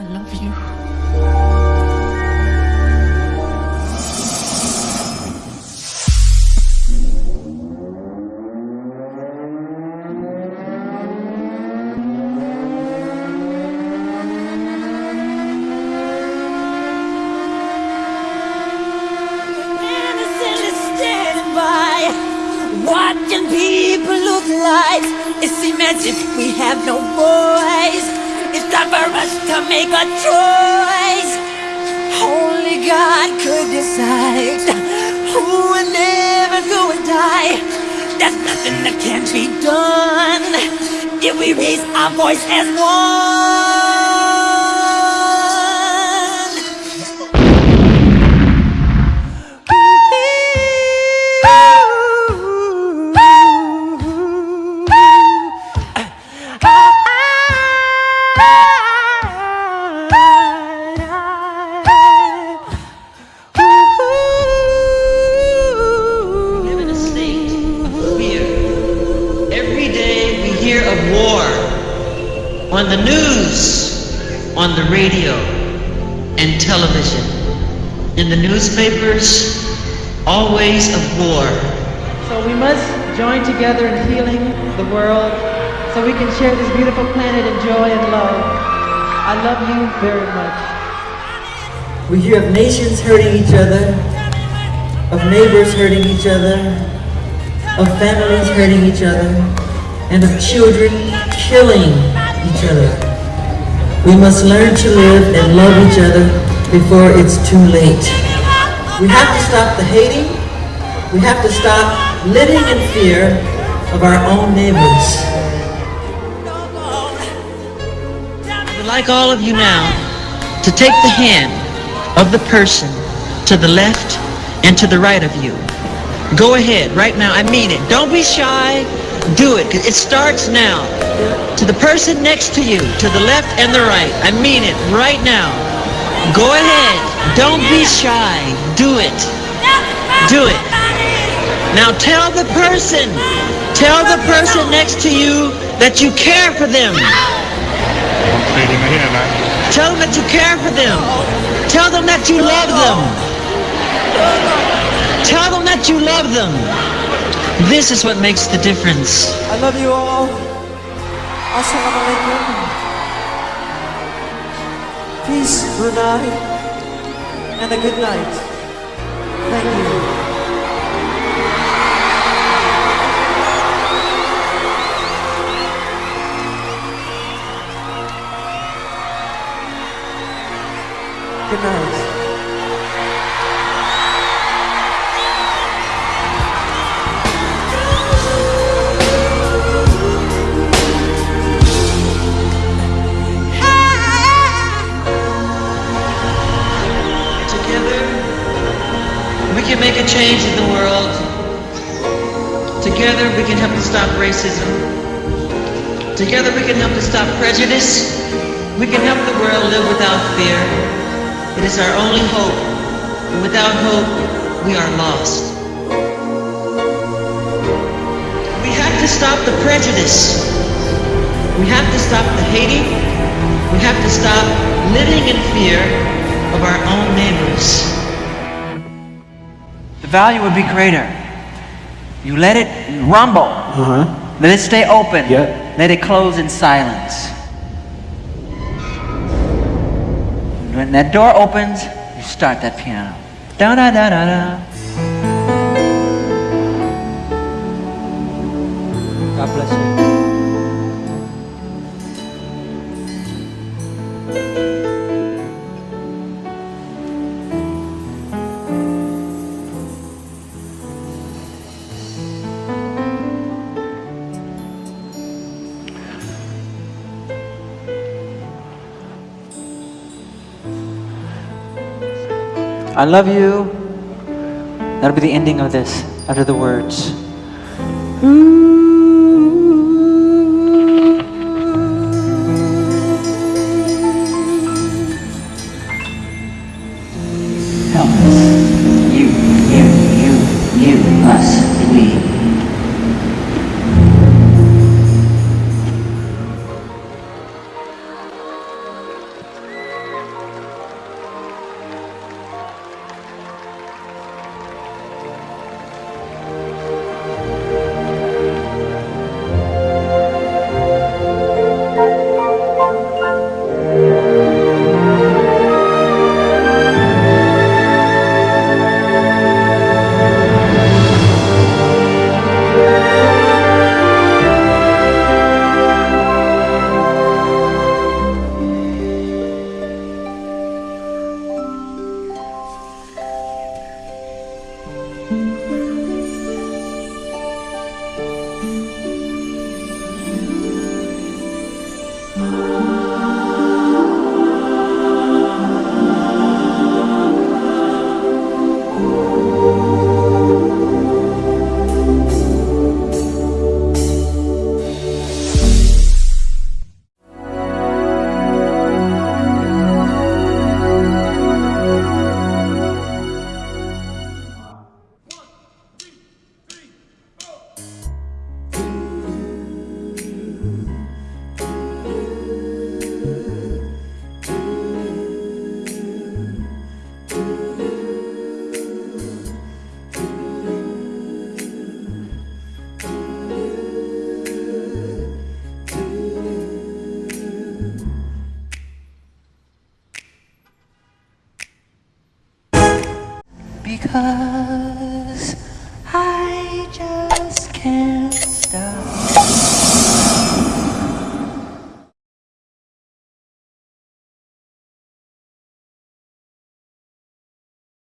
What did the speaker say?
I love you. Watching people look like it seems as if we have no voice. Time for us to make a choice. Only God could decide who will live and who will die. There's nothing that can't be done if we raise our voice as one. The news, on the radio, and television. In the newspapers, always of war. So we must join together in healing the world so we can share this beautiful planet in joy and love. I love you very much. We hear of nations hurting each other, of neighbors hurting each other, of families hurting each other, and of children killing each other. We must learn to live and love each other before it's too late. We have to stop the hating. We have to stop living in fear of our own neighbors. I would like all of you now to take the hand of the person to the left and to the right of you. Go ahead, right now. I mean it. Don't be shy. Do it. It starts now. To the person next to you, to the left and the right. I mean it right now. Go ahead. Don't be shy. Do it. Do it. Now tell the person, tell the person next to you that you care for them. Tell them that you care for them. Tell them that you love them. Tell them that you love them. This is what makes the difference. I love you all. Assalamualaikum. Peace, Brunei, and a good night. Thank you. Good night. Change in the world. Together, we can help to stop racism. Together, we can help to stop prejudice. We can help the world live without fear. It is our only hope. And without hope, we are lost. We have to stop the prejudice. We have to stop the hating. We have to stop living in fear of our own neighbors. The value would be greater. You let it rumble. Uh-huh. Let it stay open. Let it close in silence. When that door opens, you start that piano. Da da da da da. I love you. That'll be the ending of this after the words. 给